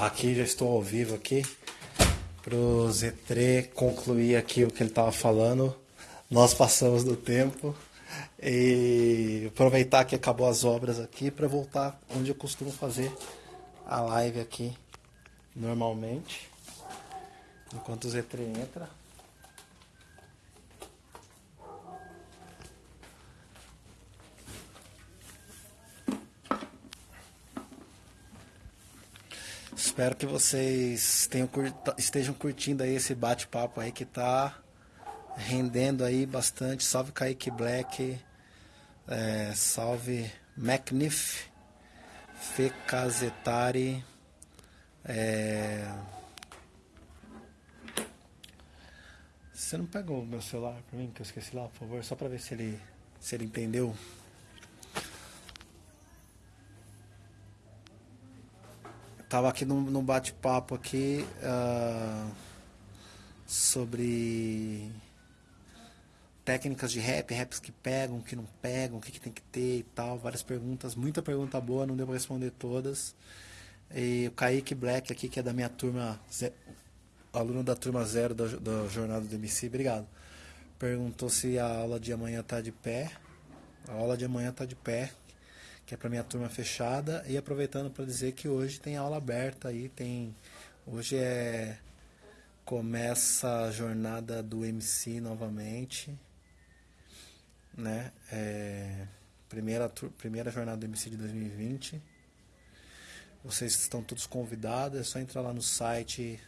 Aqui já estou ao vivo aqui para o Z3 concluir aqui o que ele estava falando. Nós passamos do tempo e aproveitar que acabou as obras aqui para voltar onde eu costumo fazer a live aqui normalmente. Enquanto o Z3 entra. Espero que vocês tenham estejam curtindo aí esse bate-papo aí que tá rendendo aí bastante. Salve Kaique Black, é, salve McNiff, Fecazetari, é... Você não pegou o meu celular para mim, que eu esqueci lá, por favor, só para ver se ele, se ele entendeu. Tava aqui no, bate-papo aqui uh, sobre técnicas de rap, raps que pegam, que não pegam, o que, que tem que ter e tal, várias perguntas, muita pergunta boa, não deu para responder todas. E o Kaique Black aqui, que é da minha turma, aluno da turma zero da, da Jornada do MC, obrigado. Perguntou se a aula de amanhã tá de pé. A aula de amanhã tá de pé, que é para minha turma fechada. E aproveitando para dizer que hoje tem aula aberta aí, tem. Hoje é. Começa a jornada do MC novamente. Né? É, primeira, primeira jornada do MC de 2020. Vocês estão todos convidados, é só entrar lá no site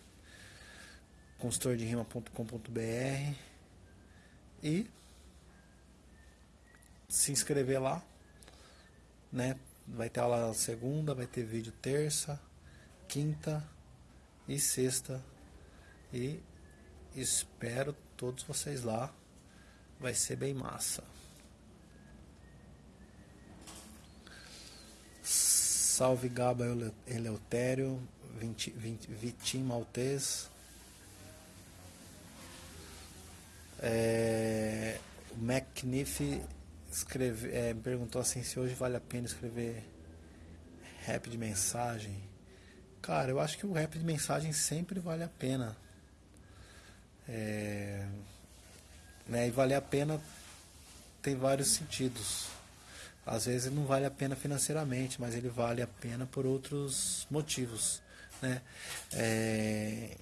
consultorderima.com.br e se inscrever lá né? Vai ter aula segunda, vai ter vídeo terça, quinta e sexta. E espero todos vocês lá. Vai ser bem massa. Salve Gaba Eleutério, Vitim Maltês. É, o McNiff escreve, é, me perguntou assim se hoje vale a pena escrever rap de mensagem. Cara, eu acho que o rap de mensagem sempre vale a pena. É, né, e vale a pena tem vários sentidos. Às vezes não vale a pena financeiramente, mas ele vale a pena por outros motivos. Né? É,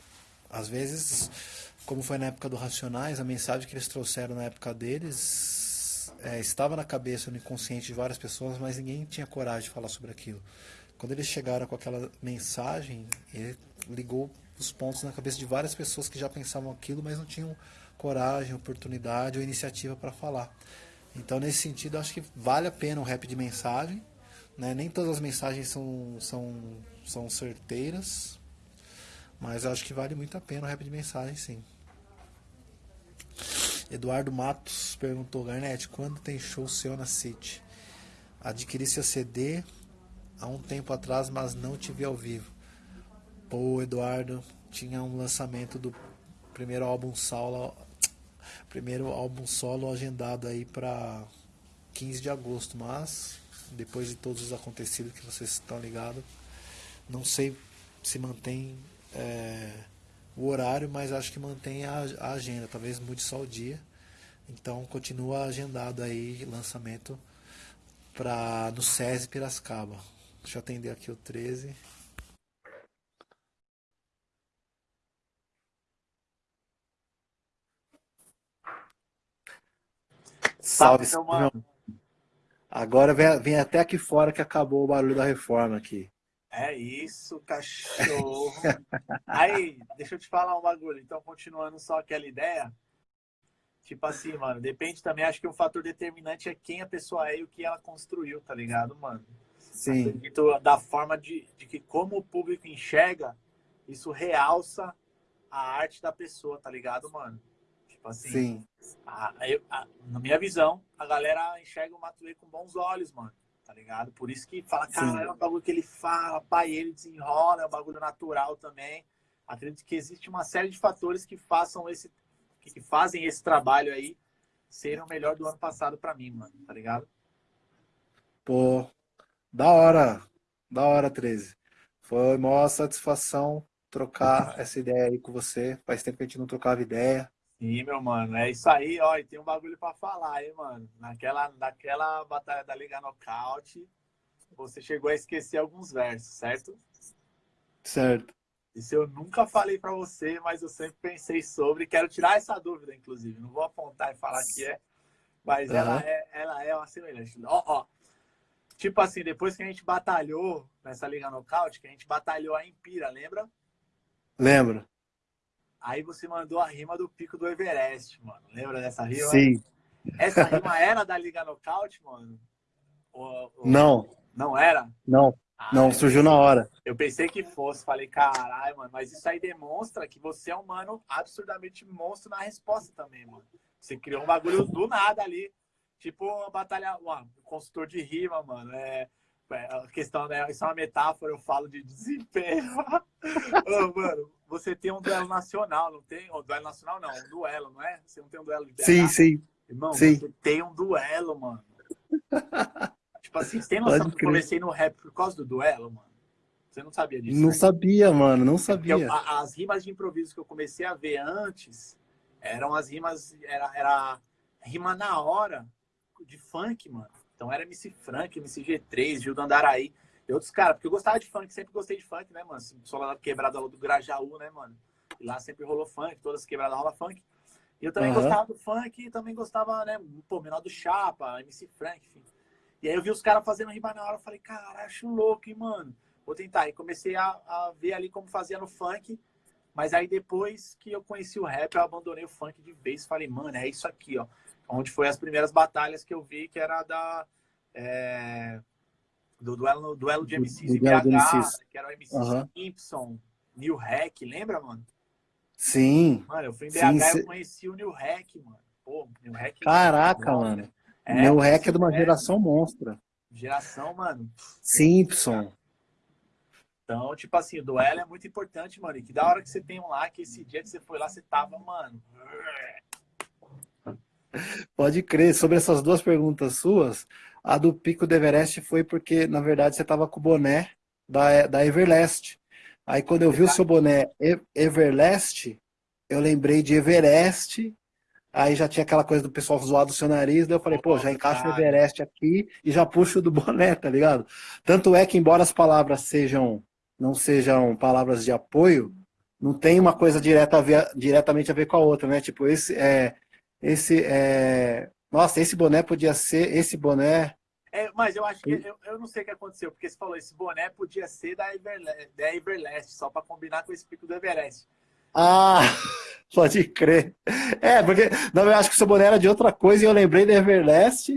às vezes, como foi na época do Racionais, a mensagem que eles trouxeram na época deles é, estava na cabeça, no inconsciente de várias pessoas, mas ninguém tinha coragem de falar sobre aquilo. Quando eles chegaram com aquela mensagem, ele ligou os pontos na cabeça de várias pessoas que já pensavam aquilo, mas não tinham coragem, oportunidade ou iniciativa para falar. Então, nesse sentido, acho que vale a pena um rap de mensagem. Né? Nem todas as mensagens são, são, são certeiras, mas acho que vale muito a pena o rap de mensagem, sim. Eduardo Matos perguntou, Garnet, quando tem show seu na City? Adquiri seu CD há um tempo atrás, mas não te vi ao vivo. Pô, Eduardo, tinha um lançamento do primeiro álbum solo, primeiro álbum solo agendado aí para 15 de agosto, mas depois de todos os acontecidos que vocês estão ligados, não sei se mantém é, o horário, mas acho que mantém a, a agenda. Talvez mude só o dia. Então continua agendado aí lançamento para no SESI Piracicaba. Deixa eu atender aqui o 13. Salve, Salve Agora vem, vem até aqui fora que acabou o barulho da reforma aqui. É isso, cachorro. Aí, deixa eu te falar um bagulho. Então, continuando só aquela ideia. Tipo assim, mano, depende também. Acho que um fator determinante é quem a pessoa é e o que ela construiu, tá ligado, mano? Sim. Acredito da forma de, de que, como o público enxerga, isso realça a arte da pessoa, tá ligado, mano? Tipo assim. Sim. A, a, na minha visão, a galera enxerga o Matuê com bons olhos, mano tá ligado? Por isso que fala, cara, é um bagulho que ele fala, pai, ele desenrola, é um bagulho natural também. Acredito que existe uma série de fatores que façam esse, que fazem esse trabalho aí ser o melhor do ano passado para mim, mano, tá ligado? Pô, da hora, da hora, 13. Foi uma satisfação trocar essa ideia aí com você. Faz tempo que a gente não trocava ideia. Sim, meu mano. É isso aí, ó. E tem um bagulho pra falar, hein, mano. Naquela, naquela batalha da Liga Nocaute, você chegou a esquecer alguns versos, certo? Certo. Isso eu nunca falei para você, mas eu sempre pensei sobre. Quero tirar essa dúvida, inclusive. Não vou apontar e falar que é, mas uhum. ela, é, ela é uma semelhante. Ó, ó. Tipo assim, depois que a gente batalhou nessa Liga Nocaute, que a gente batalhou a Empira, lembra? Lembro. Aí você mandou a rima do Pico do Everest, mano. Lembra dessa rima? Sim. Essa rima era da Liga Nocaute, mano? Ou, ou... Não. Não era? Não. Ah, não, surgiu na hora. Eu pensei que fosse, falei, caralho, mano, mas isso aí demonstra que você é um mano absurdamente monstro na resposta também, mano. Você criou um bagulho do nada ali. Tipo uma batalha, um consultor de rima, mano. É, é, a questão, né? Isso é uma metáfora, eu falo de desempenho. Ô, mano, você tem um duelo nacional, não tem? Um duelo nacional não, um duelo, não é? Você não tem um duelo de BH? Sim, sim. Irmão, sim. você tem um duelo, mano. Tipo assim, você tem noção que eu comecei no rap por causa do duelo, mano? Você não sabia disso? Não né? sabia, mano, não sabia. Eu, as rimas de improviso que eu comecei a ver antes eram as rimas, era, era rima na hora de funk, mano. Então era MC Frank, MC G3, Gil do Andaraí e outros caras, porque eu gostava de funk, sempre gostei de funk, né, mano? Sou lá quebrada do Grajaú, né, mano? E lá sempre rolou funk, todas quebradas rola funk. E eu também uhum. gostava do funk também gostava, né, pô, menor do Chapa, MC Frank, enfim. E aí eu vi os caras fazendo rima na hora, eu falei, cara, acho louco, hein, mano. Vou tentar. E comecei a, a, ver ali como fazia no funk. Mas aí depois que eu conheci o rap, eu abandonei o funk de vez. Falei, mano, é isso aqui, ó. Onde foi as primeiras batalhas que eu vi, que era da... É, do duelo, duelo de MCs do, BH, MCs. que era o MC uhum. Simpson, New Hack, lembra, mano? Sim. Mano, eu fui em BH e cê... eu conheci o New Hack, mano. Pô, New Hack. Caraca, mano. É, Meu rec é de uma é, geração monstra. Geração, mano. Simpson. Então, tipo assim, o duelo é muito importante, mano. E que da hora que você tem um lá, que esse dia que você foi lá, você tava, mano. Pode crer. Sobre essas duas perguntas suas, a do Pico do Everest foi porque, na verdade, você tava com o boné da, da Everlast. Aí quando eu vi o seu boné Everlast, eu lembrei de Everest Aí já tinha aquela coisa do pessoal zoar do seu nariz, daí eu falei, pô, já encaixa o Everest aqui e já puxo do boné, tá ligado? Tanto é que, embora as palavras sejam, não sejam palavras de apoio, não tem uma coisa direta a ver, diretamente a ver com a outra, né? Tipo, esse é. Esse é. Nossa, esse boné podia ser. Esse boné. É, mas eu acho que eu, eu não sei o que aconteceu, porque você falou, esse boné podia ser da Everlast, da Everlast só para combinar com esse pico do Everest. Ah, pode crer. É, porque não, eu acho que o seu boné era de outra coisa e eu lembrei da Everlast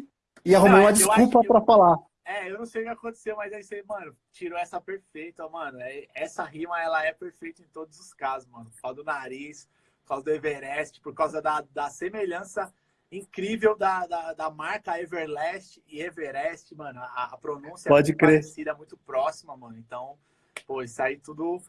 e arrumei não, uma desculpa para falar. É, eu não sei o que aconteceu, mas aí você, mano, tirou essa perfeita, mano. É, essa rima, ela é perfeita em todos os casos, mano. Causa do nariz, por causa do Everest, por causa da, da semelhança incrível da, da, da marca Everlast e Everest, mano. A, a pronúncia Pode é muito crer. parecida, muito próxima, mano. Então, pô, isso aí tudo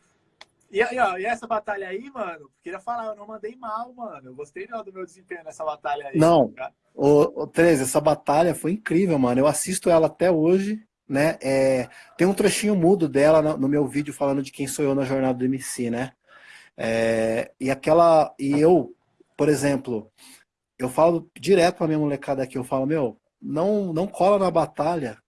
e, e, ó, e, essa batalha aí, mano, queria falar, eu não mandei mal, mano. Eu gostei do meu desempenho nessa batalha aí. Não, o, o 13, essa batalha foi incrível, mano. Eu assisto ela até hoje, né? É, tem um trechinho mudo dela no, no, meu vídeo falando de quem sou eu na jornada do MC, né? É, e aquela. E eu, por exemplo, eu falo direto pra minha molecada aqui, eu falo, meu, não, não cola na batalha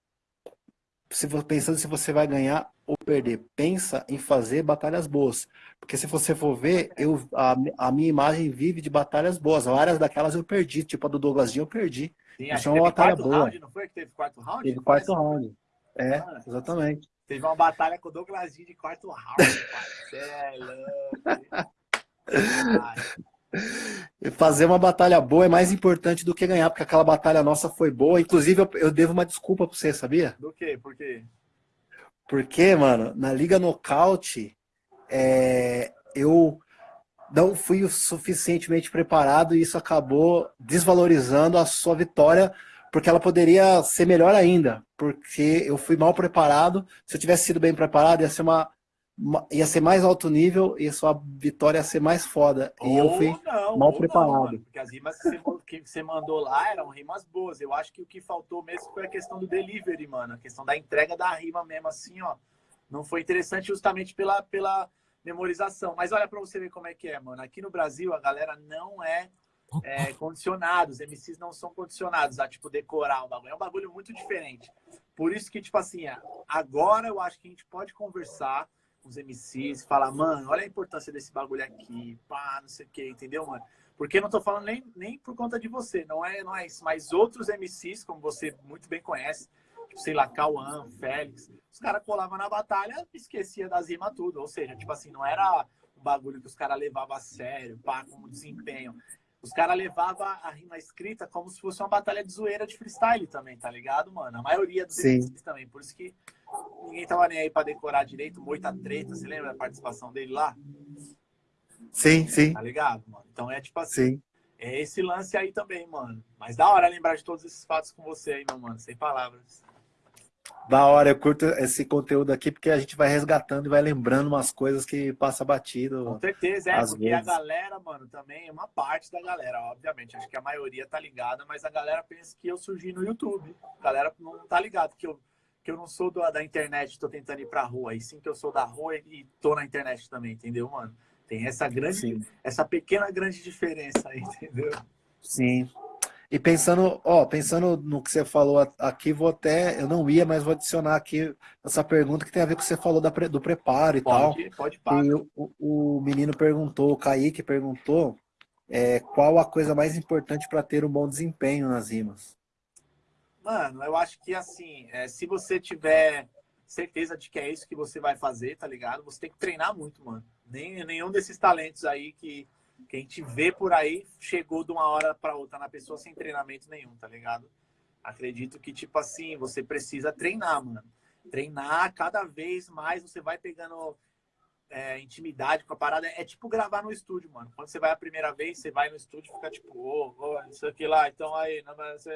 se pensando se você vai ganhar ou perder. Pensa em fazer batalhas boas. Porque se você for ver, eu, a, a minha imagem vive de batalhas boas. Várias daquelas eu perdi. Tipo a do Douglasinho eu perdi. Sim, acho uma batalha boa. Round, não foi que teve quarto round? Teve quarto round. É, exatamente. Teve uma batalha com o Douglasinho de quarto round. Você é louco. Fazer uma batalha boa é mais importante do que ganhar, porque aquela batalha nossa foi boa. Inclusive, eu, eu devo uma desculpa pra você, sabia? Do quê? Por quê? Porque, mano, na Liga Nocaute, é, eu não fui o suficientemente preparado e isso acabou desvalorizando a sua vitória, porque ela poderia ser melhor ainda, porque eu fui mal preparado. Se eu tivesse sido bem preparado, ia ser uma ia ser mais alto nível e a sua vitória ia ser mais foda. Ou e eu fui não, mal preparado. Não, porque as rimas que você, que você, mandou lá eram rimas boas. Eu acho que o que faltou mesmo foi a questão do delivery, mano. A questão da entrega da rima mesmo, assim, ó. não foi interessante justamente pela, pela memorização. Mas olha para você ver como é que é, mano. Aqui no Brasil, a galera não é, é condicionada. Os MCs não são condicionados a, tipo, decorar um bagulho. É um bagulho muito diferente. Por isso que, tipo assim, agora eu acho que a gente pode conversar com os MCs, falar, mano, olha a importância desse bagulho aqui, pá, não sei o quê, entendeu, mano? Porque não tô falando nem, nem por conta de você, não é, não é isso. Mas outros MCs, como você muito bem conhece, sei lá, Cauã, Félix, os caras colavam na batalha esquecia das rimas tudo. Ou seja, tipo assim, não era um bagulho que os caras levavam a sério, pá, como desempenho. Os caras levavam a rima escrita como se fosse uma batalha de zoeira de freestyle também, tá ligado, mano? A maioria dos MCs também. Por isso que ninguém tava nem aí pra decorar direito. Moita Treta, você lembra da participação dele lá? Sim, sim. Tá ligado, mano? Então é tipo assim. Sim. É esse lance aí também, mano. Mas da hora lembrar de todos esses fatos com você aí, meu mano. Sem palavras. Da hora, eu curto esse conteúdo aqui porque a gente vai resgatando e vai lembrando umas coisas que passa batido. Com certeza, é, porque vezes. a galera, mano, também, uma parte da galera, obviamente, acho que a maioria tá ligada, mas a galera pensa que eu surgi no YouTube. A galera não tá ligado que eu, que eu não sou do, da internet, tô tentando ir pra rua, e sim que eu sou da rua e tô na internet também, entendeu, mano? Tem essa grande, sim. essa pequena grande diferença aí, entendeu? Sim. E pensando, ó, pensando no que você falou aqui, vou até, eu não ia, mas vou adicionar aqui essa pergunta que tem a ver com o que você falou da, do preparo e pode, tal. Pode, pode. E o, o, menino perguntou, o Kaique perguntou, é, qual a coisa mais importante para ter um bom desempenho nas rimas? Mano, eu acho que assim, é, se você tiver certeza de que é isso que você vai fazer, tá ligado? Você tem que treinar muito, mano. Nem, nenhum desses talentos aí que que a gente vê por aí chegou de uma hora para outra na pessoa sem treinamento nenhum, tá ligado? Acredito que, tipo assim, você precisa treinar, mano. Treinar cada vez mais, você vai pegando é, intimidade com a parada. É tipo gravar no estúdio, mano. Quando você vai a primeira vez, você vai no estúdio e fica tipo, ô, oh, oh, isso aqui lá, então aí, não, você...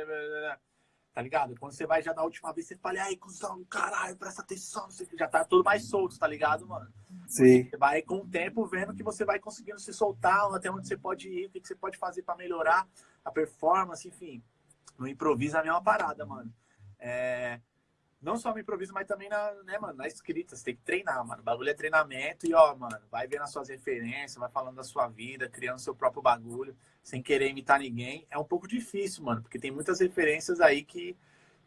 tá ligado? Quando você vai já na última vez, você fala, ai, cuzão, caralho, presta atenção, já tá tudo mais solto, tá ligado, mano? Sim. Você vai com o tempo vendo que você vai conseguindo se soltar, até onde você pode ir, o que você pode fazer para melhorar a performance, enfim. No improviso é a mesma parada, mano. É... Não só no improviso, mas também na, né, mano, na escrita. Você tem que treinar, mano. O bagulho é treinamento e, ó, mano, vai vendo as suas referências, vai falando da sua vida, criando seu próprio bagulho, sem querer imitar ninguém. É um pouco difícil, mano, porque tem muitas referências aí que,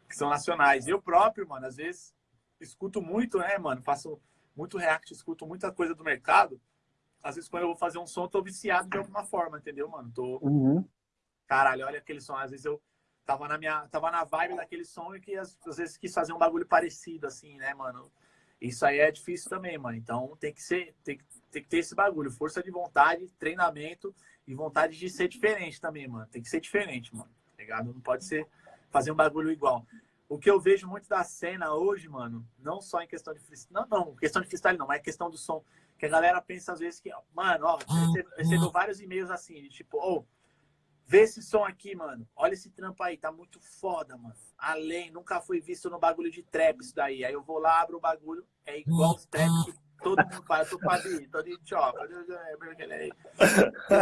que são nacionais. Eu próprio, mano, às vezes escuto muito, né, mano? Faço muito react, escuto muita coisa do mercado. Às vezes, quando eu vou fazer um som, eu tô viciado de alguma forma, entendeu, mano? Tô. Uhum. Caralho, olha aquele som. Às vezes eu tava na minha. Tava na vibe daquele som e que às, às vezes quis fazer um bagulho parecido, assim, né, mano? Isso aí é difícil também, mano. Então tem que ser. Tem, tem que ter esse bagulho. Força de vontade, treinamento e vontade de ser diferente também, mano. Tem que ser diferente, mano. Tá ligado? Não pode ser fazer um bagulho igual. O que eu vejo muito da cena hoje, mano, não só em questão de freestyle, não, não, questão de freestyle não, mas questão do som, que a galera pensa às vezes que, mano, ó, recebeu vários e-mails assim, de tipo, oh, vê esse som aqui, mano, olha esse trampo aí, tá muito foda, mano. Além, nunca foi visto no bagulho de trap isso daí. Aí eu vou lá, abro o bagulho, é igual os trap que todo mundo faz, eu tô quase, tô de chopa, eu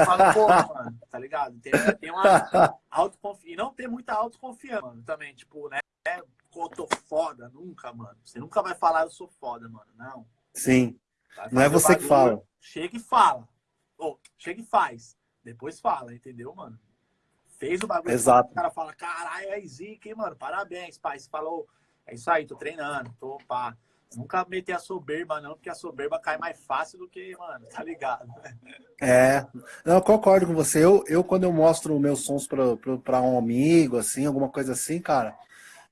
falo, pô, mano, tá ligado? Tem, tem uma autoconfiança, e não tem muita autoconfiança, mano, também, tipo, né? é, eu tô foda, nunca, mano. Você nunca vai falar eu sou foda, mano. Não. Sim. Não é você bagulho, que fala. Chega e fala. Ou, chega e faz. Depois fala, entendeu, mano? Fez o bagulho. Exato. O cara fala, caralho, é zica, hein, mano? Parabéns, pai. Você falou, é isso aí, tô treinando, tô pá. Nunca meter a soberba, não, porque a soberba cai mais fácil do que, mano, tá ligado? É, não, eu concordo com você. Eu, eu quando eu mostro meus sons pra, pra, pra um amigo, assim, alguma coisa assim, cara,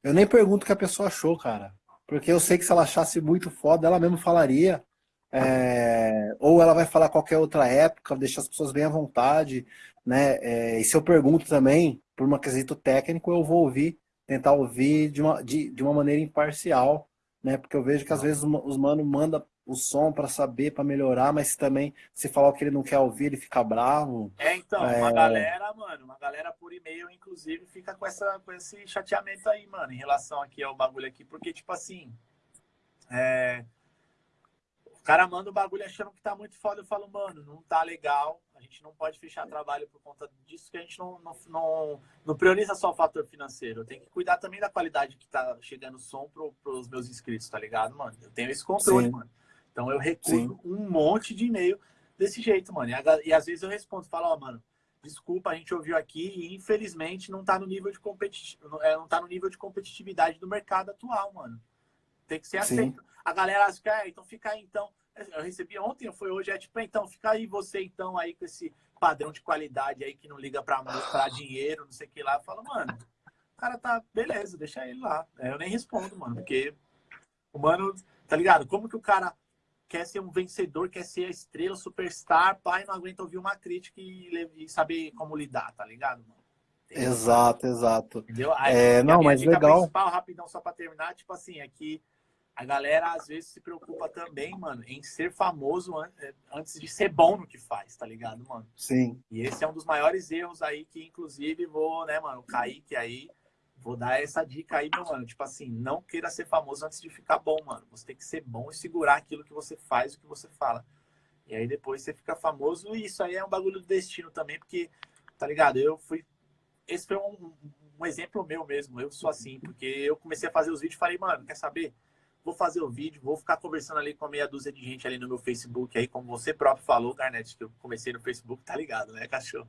eu nem pergunto o que a pessoa achou, cara. Porque eu sei que se ela achasse muito foda, ela mesmo falaria. É, ou ela vai falar qualquer outra época, deixar as pessoas bem à vontade, né? É, e se eu pergunto também, por um quesito técnico, eu vou ouvir, tentar ouvir de uma, de, de uma maneira imparcial, né? Porque eu vejo que às vezes os mano manda o som para saber, para melhorar, mas também se falar o que ele não quer ouvir, ele fica bravo. É, então, é... uma galera, mano, uma galera por e-mail, inclusive, fica com, essa, com esse chateamento aí, mano, em relação aqui ao bagulho aqui, porque, tipo assim, é... O cara manda o bagulho achando que tá muito foda. Eu falo, mano, não tá legal. A gente não pode fechar trabalho por conta disso, que a gente não, não, não, não prioriza só o fator financeiro. Eu tenho que cuidar também da qualidade que tá chegando o som pro, pros meus inscritos, tá ligado, mano? Eu tenho esse controle, Sim. mano. Então eu recuso um monte de e-mail desse jeito, mano. E, e às vezes eu respondo, falo, ó, oh, mano, desculpa, a gente ouviu aqui e infelizmente não tá no nível de competi é, não tá no nível de competitividade do mercado atual, mano. Tem que ser aceito. A galera acha que, é, então fica aí, então. Eu recebi ontem, foi hoje, é tipo, então, fica aí você, então, aí com esse padrão de qualidade aí que não liga pra mostrar dinheiro, não sei o que lá. Eu falo, mano, o cara tá, beleza, deixa ele lá. Eu nem respondo, mano, porque o mano, tá ligado? Como que o cara quer ser um vencedor, quer ser a estrela, superstar, pai, não aguenta ouvir uma crítica e, e saber como lidar, tá ligado, mano? Exato, exato. Entendeu? Aí, é, não, mas legal. principal, rapidão, só pra terminar, tipo assim, é que a galera às vezes se preocupa também, mano, em ser famoso é, antes de ser bom no que faz, tá ligado, mano? Sim. E esse é um dos maiores erros aí que, inclusive, vou, né, mano, o Kaique aí Vou dar essa dica aí, meu mano. Tipo assim, não queira ser famoso antes de ficar bom, mano. Você tem que ser bom e segurar aquilo que você faz, o que você fala. E aí depois você fica famoso. E isso aí é um bagulho do destino também, porque, tá ligado? Eu fui. Esse foi um, um exemplo meu mesmo. Eu sou assim, porque eu comecei a fazer os vídeos e falei, mano, quer saber? Vou fazer o vídeo, vou ficar conversando ali com a meia dúzia de gente ali no meu Facebook, aí, como você próprio falou, Garnet, que eu comecei no Facebook, tá ligado, né, cachorro?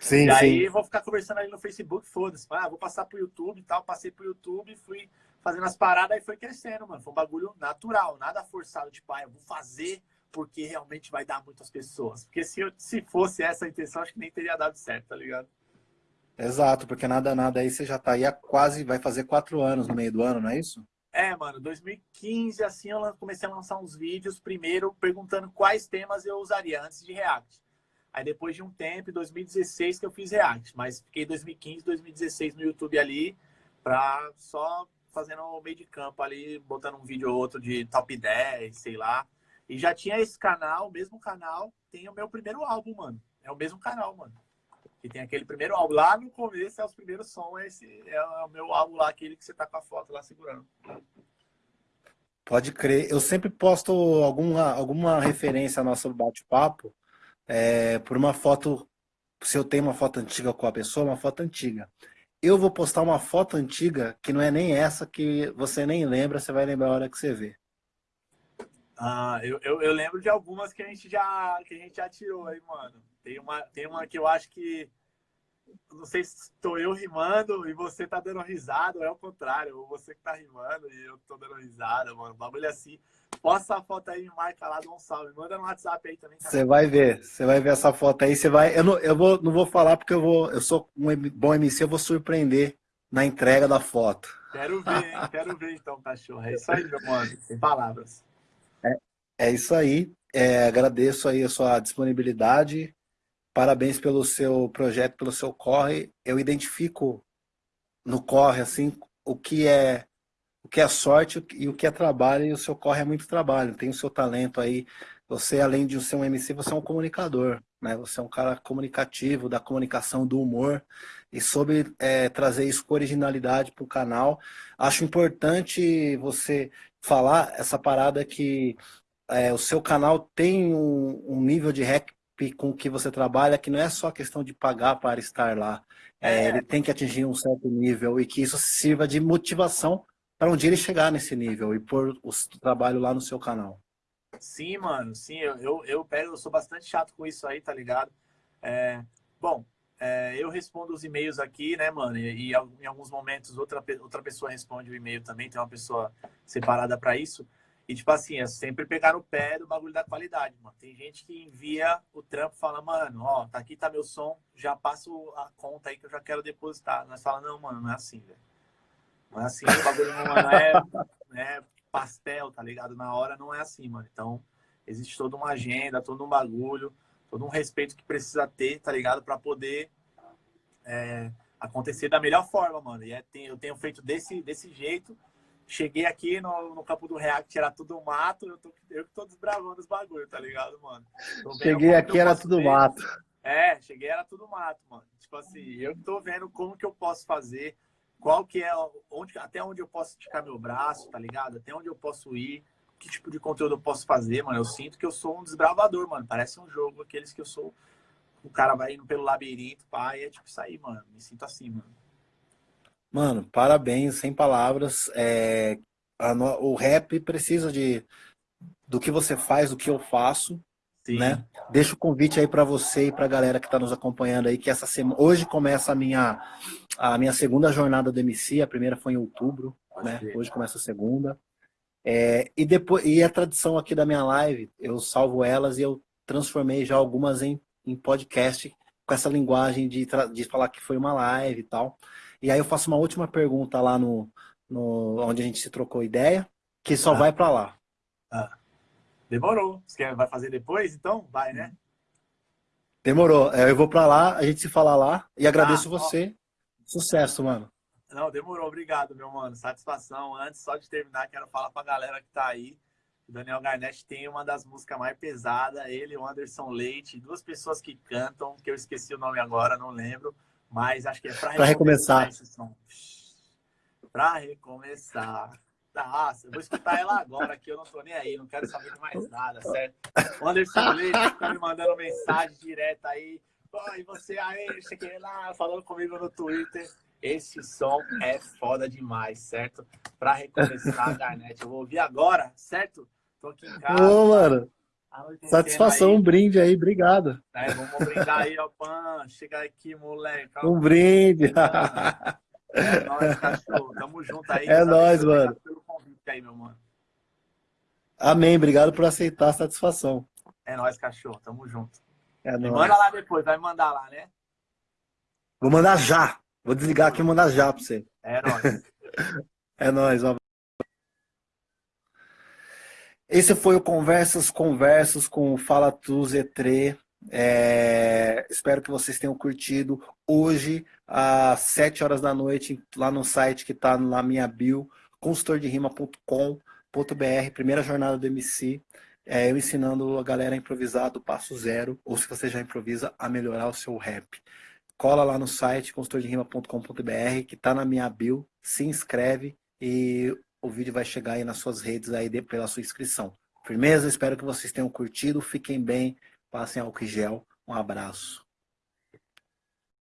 Sim, e aí vou ficar conversando ali no Facebook, foda-se. Ah, vou passar pro YouTube e tal, passei pro YouTube, fui fazendo as paradas e foi crescendo, mano. Foi um bagulho natural, nada forçado, tipo, ah, eu vou fazer porque realmente vai dar muitas pessoas. Porque se, eu, se fosse essa a intenção, acho que nem teria dado certo, tá ligado? Exato, porque nada, nada aí você já tá aí há quase, vai fazer quatro anos no meio do ano, não é isso? É, mano, 2015, assim, eu comecei a lançar uns vídeos, primeiro perguntando quais temas eu usaria antes de React. Aí depois de um tempo, em 2016, que eu fiz React. Mas fiquei 2015, 2016 no YouTube ali, pra só fazendo o meio de campo ali, botando um vídeo ou outro de top 10, sei lá. E já tinha esse canal, o mesmo canal, tem o meu primeiro álbum, mano. É o mesmo canal, mano que tem aquele primeiro álbum. Lá no começo é os primeiros sons, esse é o meu álbum lá, aquele que você tá com a foto lá segurando. Pode crer. Eu sempre posto alguma, alguma referência ao nosso bate-papo é, por uma foto. Se eu tenho uma foto antiga com a pessoa, uma foto antiga. Eu vou postar uma foto antiga que não é nem essa que você nem lembra, você vai lembrar a hora que você vê. Ah, eu, eu, eu lembro de algumas que a gente já, que a gente já tirou aí, mano. Tem uma, tem uma que eu acho que. Não sei se estou eu rimando e você tá dando risada, ou é o contrário, ou você que tá rimando e eu tô dando risada, mano. O bagulho é assim. Posta a foto aí, marca lá, dá um salve. Manda no WhatsApp aí também. Você vai ver, você vai ver essa foto aí. Você vai. Eu não, eu vou, não vou falar porque eu vou. Eu sou um bom MC, eu vou surpreender na entrega da foto. Quero ver, hein? Quero ver então, cachorro. É isso aí, meu mano. Sem palavras. É, é isso aí. É, agradeço aí a sua disponibilidade. Parabéns pelo seu projeto, pelo seu corre. Eu identifico no corre assim o que é o que é sorte e o que é trabalho, e o seu corre é muito trabalho. Tem o seu talento aí. Você, além de ser um MC, você é um comunicador, né? Você é um cara comunicativo, da comunicação, do humor, e soube é, trazer isso com originalidade para o canal. Acho importante você falar essa parada que é, o seu canal tem um, um nível de rec com que você trabalha, que não é só questão de pagar para estar lá. É, é. Ele tem que atingir um certo nível e que isso sirva de motivação para um dia ele chegar nesse nível e pôr o trabalho lá no seu canal. Sim, mano, sim, eu, eu, eu pego, eu sou bastante chato com isso aí, tá ligado? É, bom, é, eu respondo os e-mails aqui, né, mano? E, e, em alguns momentos outra, outra pessoa responde o e-mail também, tem uma pessoa separada para isso. E, tipo assim, é sempre pegar no pé do bagulho da qualidade, mano. Tem gente que envia o trampo e fala, mano, ó, tá aqui tá meu som, já passo a conta aí que eu já quero depositar. Nós fala, não, mano, não é assim, velho. Não é assim, o bagulho não, não é, é pastel, tá ligado? Na hora não é assim, mano. Então, existe toda uma agenda, todo um bagulho, todo um respeito que precisa ter, tá ligado? para poder é, acontecer da melhor forma, mano. E é, tem, eu tenho feito desse, desse jeito Cheguei aqui no, no campo do React, era tudo mato, eu, tô, eu que tô desbravando os bagulhos, tá ligado, mano? Cheguei aqui, era tudo ver. mato. É, cheguei, era tudo mato, mano. Tipo assim, eu tô vendo como que eu posso fazer, qual que é, onde, até onde eu posso esticar meu braço, tá ligado? Até onde eu posso ir, que tipo de conteúdo eu posso fazer, mano. Eu sinto que eu sou um desbravador, mano. Parece um jogo, aqueles que eu sou. O cara vai indo pelo labirinto, pá, e é tipo isso aí, mano. Me sinto assim, mano. Mano, parabéns, sem palavras. É, no, o rap precisa de do que você faz, do que eu faço. Sim. Né? Deixa o convite aí para você e para a galera que está nos acompanhando aí, que essa semana, hoje começa a minha, a minha segunda jornada do MC, a primeira foi em outubro, né? Hoje começa a segunda. É, e depois e a tradição aqui da minha live, eu salvo elas e eu transformei já algumas em, em podcast com essa linguagem de, de falar que foi uma live e tal. E aí eu faço uma última pergunta lá no, no onde a gente se trocou ideia, que só ah. vai para lá. Ah. Demorou. Você quer, vai fazer depois, então? Vai, né? Demorou. É, eu vou para lá, a gente se fala lá e agradeço ah, você. Sucesso, mano. Não, demorou. Obrigado, meu mano. Satisfação. Antes, só de terminar, quero falar pra galera que tá aí. O Daniel Garnett tem uma das músicas mais pesadas. Ele e o Anderson Leite. Duas pessoas que cantam, que eu esqueci o nome agora, não lembro. Mas acho que é pra recomeçar. Pra recomeçar. Nossa, eu vou escutar ela agora, que eu não tô nem aí, não quero saber de mais nada, certo? O Anderson Leite tá me mandando mensagem direta aí. Oi, você aí, cheguei lá, falando comigo no Twitter. Esse som é foda demais, certo? Pra recomeçar a Garnet. Eu vou ouvir agora, certo? Tô aqui em casa. Ô, mano. Satisfação, aí. um brinde aí, obrigado. É, vamos brindar aí, ó, Pan. Chega aqui, moleque. Um brinde. É nóis, cachorro. Tamo junto aí. É nóis, mano. Pelo convite aí, meu mano. Amém, obrigado por aceitar a satisfação. É nóis, cachorro. Tamo junto. É nóis. Manda lá depois, vai mandar lá, né? Vou mandar já. Vou desligar aqui e mandar já pra você. É nóis. é nóis, ó. Esse foi o Conversas Conversas com o Fala Tu Z3. É... Espero que vocês tenham curtido. Hoje, às 7 horas da noite, lá no site que está na minha bio, consultorderima.com.br, primeira jornada do MC. É, eu ensinando a galera a improvisar do passo zero, ou se você já improvisa, a melhorar o seu rap cola lá no site consultorderima.com.br que está na minha bio, se inscreve e o vídeo vai chegar aí nas suas redes aí pela sua inscrição. Firmeza? Espero que vocês tenham curtido, fiquem bem, passem álcool gel. Um abraço.